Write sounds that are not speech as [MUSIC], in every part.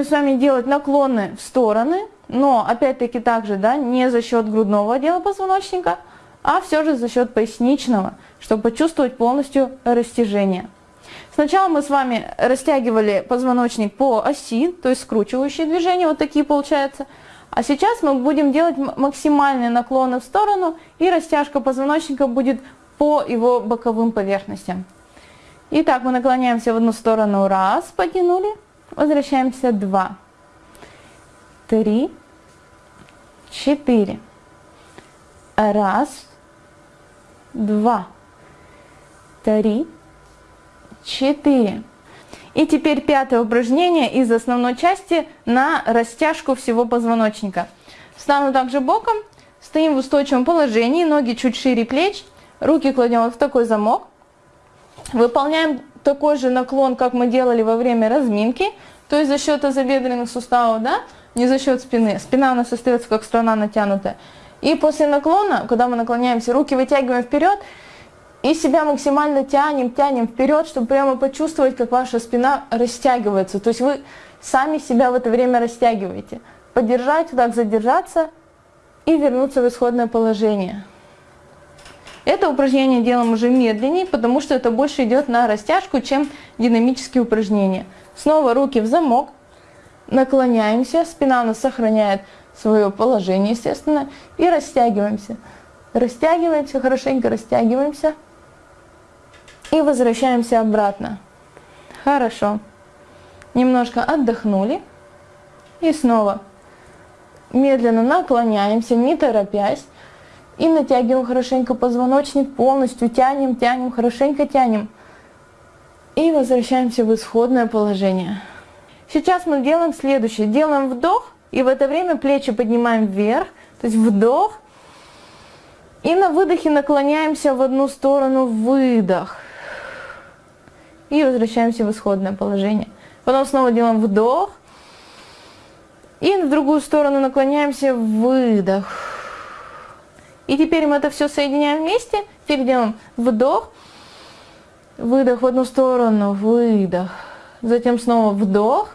Будем с вами делать наклоны в стороны, но опять-таки также да, не за счет грудного отдела позвоночника, а все же за счет поясничного, чтобы почувствовать полностью растяжение. Сначала мы с вами растягивали позвоночник по оси, то есть скручивающие движения, вот такие получаются. А сейчас мы будем делать максимальные наклоны в сторону, и растяжка позвоночника будет по его боковым поверхностям. Итак, мы наклоняемся в одну сторону, раз, потянули, возвращаемся, два, три, четыре, раз, два, три, четыре. И теперь пятое упражнение из основной части на растяжку всего позвоночника. Встану также боком, стоим в устойчивом положении, ноги чуть шире плеч, руки кладем вот в такой замок. Выполняем такой же наклон, как мы делали во время разминки, то есть за счет тазобедренных суставов, да, не за счет спины. Спина у нас остается как сторона натянутая. И после наклона, когда мы наклоняемся, руки вытягиваем вперед, и себя максимально тянем, тянем вперед, чтобы прямо почувствовать, как ваша спина растягивается. То есть вы сами себя в это время растягиваете. Подержать, вот так задержаться и вернуться в исходное положение. Это упражнение делаем уже медленнее, потому что это больше идет на растяжку, чем динамические упражнения. Снова руки в замок, наклоняемся, спина у нас сохраняет свое положение, естественно, и растягиваемся. Растягиваемся, хорошенько растягиваемся. И возвращаемся обратно. Хорошо. Немножко отдохнули. И снова медленно наклоняемся, не торопясь. И натягиваем хорошенько позвоночник, полностью тянем, тянем, хорошенько тянем. И возвращаемся в исходное положение. Сейчас мы делаем следующее. Делаем вдох, и в это время плечи поднимаем вверх. То есть вдох. И на выдохе наклоняемся в одну сторону, выдох и возвращаемся в исходное положение. Потом снова делаем вдох. И в другую сторону наклоняемся, выдох. И теперь мы это все соединяем вместе. Теперь делаем вдох, выдох в одну сторону, выдох. Затем снова вдох.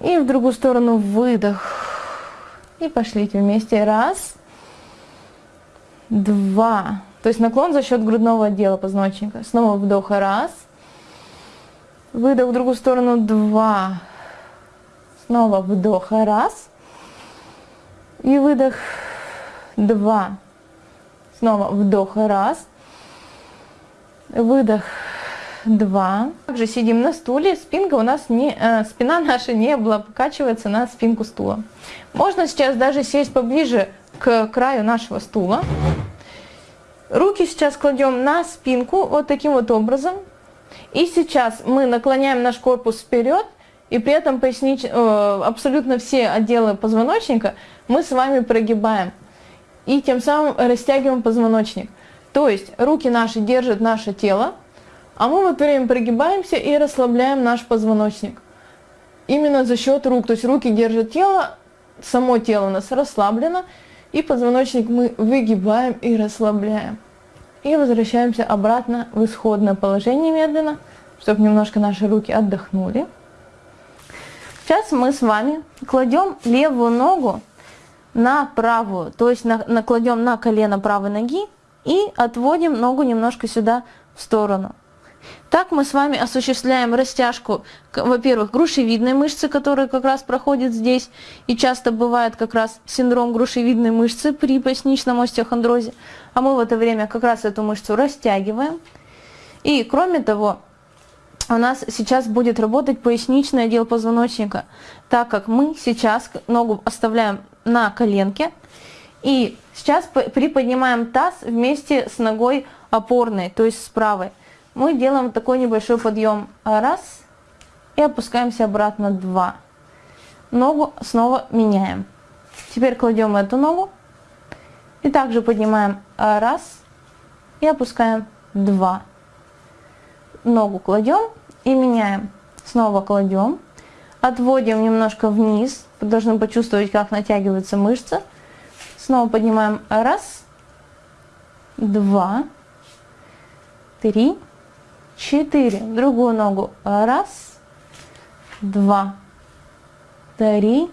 И в другую сторону выдох. И пошлите вместе. Раз, два, то есть наклон за счет грудного отдела позвоночника. Снова вдох, раз. Выдох в другую сторону, два. Снова вдох, раз. И выдох, два. Снова вдох, раз. Выдох, два. Также сидим на стуле, спинка у нас не, э, спина наша не облокачивается на спинку стула. Можно сейчас даже сесть поближе к краю нашего стула. Руки сейчас кладем на спинку вот таким вот образом. И сейчас мы наклоняем наш корпус вперед, и при этом пояснич... э, абсолютно все отделы позвоночника мы с вами прогибаем. И тем самым растягиваем позвоночник. То есть руки наши держат наше тело, а мы в это время прогибаемся и расслабляем наш позвоночник. Именно за счет рук. То есть руки держат тело, само тело у нас расслаблено, и позвоночник мы выгибаем и расслабляем. И возвращаемся обратно в исходное положение медленно, чтобы немножко наши руки отдохнули. Сейчас мы с вами кладем левую ногу на правую, то есть на, накладем на колено правой ноги и отводим ногу немножко сюда в сторону. Так мы с вами осуществляем растяжку, во-первых, грушевидной мышцы, которая как раз проходит здесь, и часто бывает как раз синдром грушевидной мышцы при поясничном остеохондрозе, а мы в это время как раз эту мышцу растягиваем. И кроме того, у нас сейчас будет работать поясничный отдел позвоночника, так как мы сейчас ногу оставляем на коленке, и сейчас приподнимаем таз вместе с ногой опорной, то есть с правой мы делаем такой небольшой подъем. Раз. И опускаемся обратно. Два. Ногу снова меняем. Теперь кладем эту ногу. И также поднимаем. Раз. И опускаем. Два. Ногу кладем и меняем. Снова кладем. Отводим немножко вниз. Должны почувствовать, как натягиваются мышцы. Снова поднимаем. Раз. Два. Три четыре. Другую ногу. Раз, два, три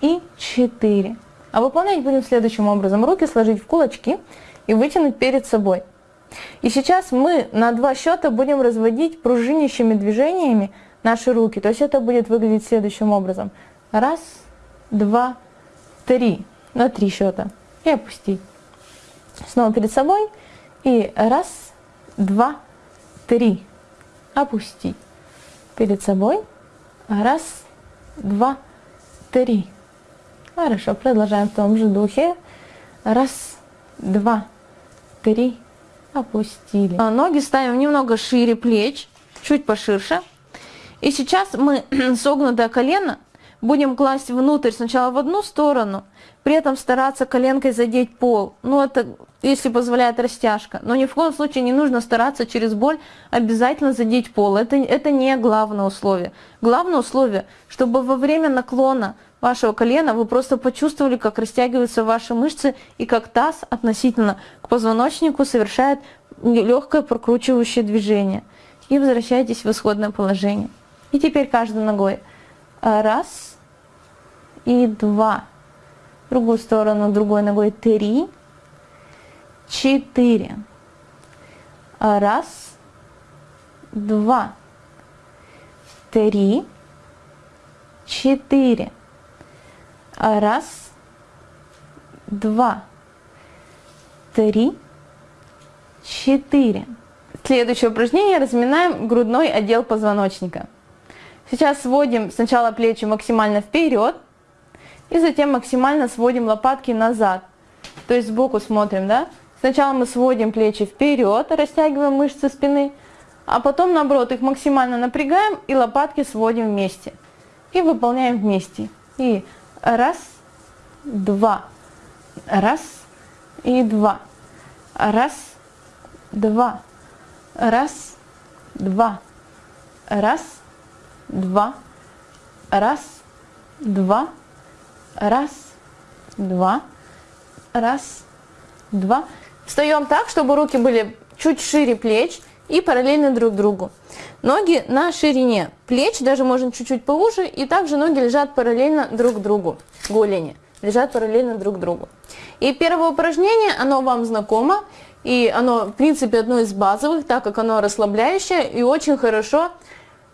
и четыре. А выполнять будем следующим образом. Руки сложить в кулачки и вытянуть перед собой. И сейчас мы на два счета будем разводить пружинящими движениями наши руки. То есть это будет выглядеть следующим образом. Раз, два, три. На три счета. И опустить. Снова перед собой. И раз, два, три. Опустить. Перед собой. Раз, два, три. Хорошо, продолжаем в том же духе. Раз, два, три. Опустили. А ноги ставим немного шире плеч, чуть поширше. И сейчас мы [CLEARS THROAT] согнутое колено будем класть внутрь сначала в одну сторону, при этом стараться коленкой задеть пол. Ну, это если позволяет растяжка. Но ни в коем случае не нужно стараться через боль обязательно задеть пол. Это, это не главное условие. Главное условие, чтобы во время наклона вашего колена вы просто почувствовали, как растягиваются ваши мышцы и как таз относительно к позвоночнику совершает легкое прокручивающее движение. И возвращайтесь в исходное положение. И теперь каждой ногой. Раз и два. В другую сторону, другой ногой три, четыре. Раз, два, три, четыре. Раз, два, три, четыре. Следующее упражнение. Разминаем грудной отдел позвоночника. Сейчас сводим сначала плечи максимально вперед, и затем максимально сводим лопатки назад. То есть сбоку смотрим, да? Сначала мы сводим плечи вперед, растягиваем мышцы спины, а потом наоборот их максимально напрягаем и лопатки сводим вместе. И выполняем вместе. И раз, два, раз и два, раз, два, раз, два, раз, два, два, раз, два, раз, два. Встаем так, чтобы руки были чуть шире плеч и параллельно друг другу. Ноги на ширине плеч, даже можно чуть-чуть поуже, и также ноги лежат параллельно друг другу, голени лежат параллельно друг другу. И первое упражнение, оно вам знакомо, и оно, в принципе, одно из базовых, так как оно расслабляющее и очень хорошо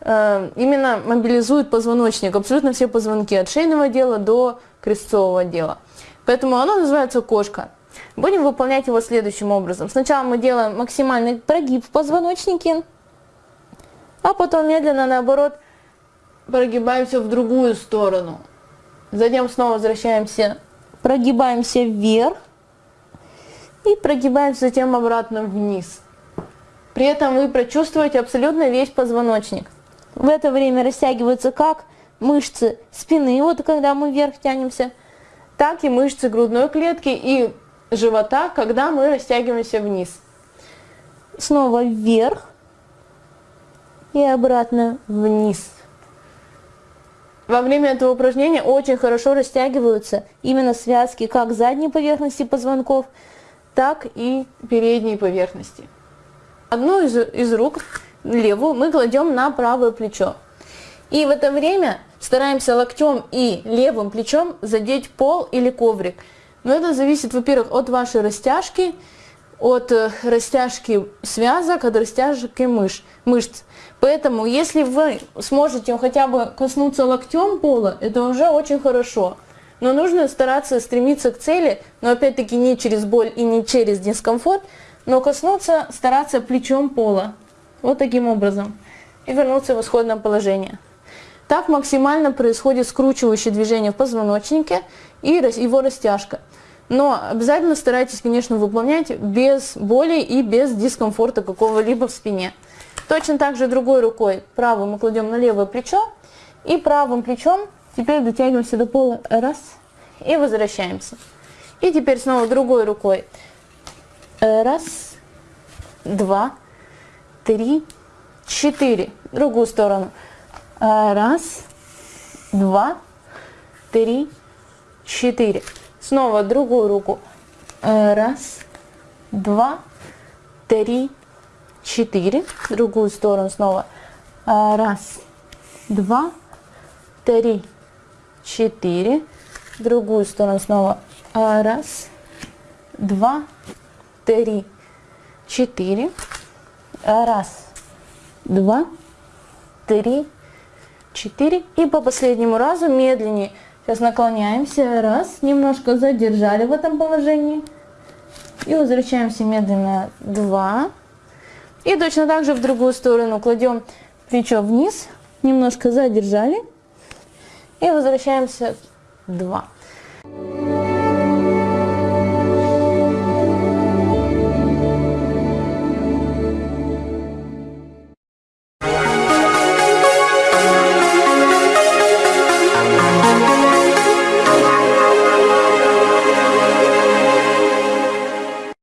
именно мобилизует позвоночник, абсолютно все позвонки, от шейного отдела до крестцового отдела. Поэтому оно называется кошка. Будем выполнять его следующим образом. Сначала мы делаем максимальный прогиб в позвоночнике, а потом медленно, наоборот, прогибаемся в другую сторону. Затем снова возвращаемся, прогибаемся вверх и прогибаемся затем обратно вниз. При этом вы прочувствуете абсолютно весь позвоночник. В это время растягиваются как мышцы спины, вот когда мы вверх тянемся, так и мышцы грудной клетки и живота, когда мы растягиваемся вниз. Снова вверх и обратно вниз. Во время этого упражнения очень хорошо растягиваются именно связки как задней поверхности позвонков, так и передней поверхности. Одну из, из рук, левую, мы кладем на правое плечо. И в это время стараемся локтем и левым плечом задеть пол или коврик. Но это зависит, во-первых, от вашей растяжки, от э, растяжки связок, от растяжки мыш, мышц. Поэтому, если вы сможете хотя бы коснуться локтем пола, это уже очень хорошо. Но нужно стараться стремиться к цели, но опять-таки не через боль и не через дискомфорт, но коснуться, стараться плечом пола. Вот таким образом. И вернуться в исходное положение. Так максимально происходит скручивающее движение в позвоночнике и его растяжка. Но обязательно старайтесь, конечно, выполнять без боли и без дискомфорта какого-либо в спине. Точно так же другой рукой правую мы кладем на левое плечо и правым плечом теперь дотягиваемся до пола. Раз. И возвращаемся. И теперь снова другой рукой. Раз, два, три, четыре. Другую сторону. Раз, два, три, четыре. Снова другую руку. Раз, два, три, четыре. Другую сторону снова. Раз, два, три, четыре. Другую сторону снова. Раз, два, три, четыре. Раз, два, три, четыре. И по последнему разу медленнее. Сейчас наклоняемся. Раз, немножко задержали в этом положении. И возвращаемся медленно. Два. И точно так же в другую сторону кладем плечо вниз, немножко задержали и возвращаемся. Два.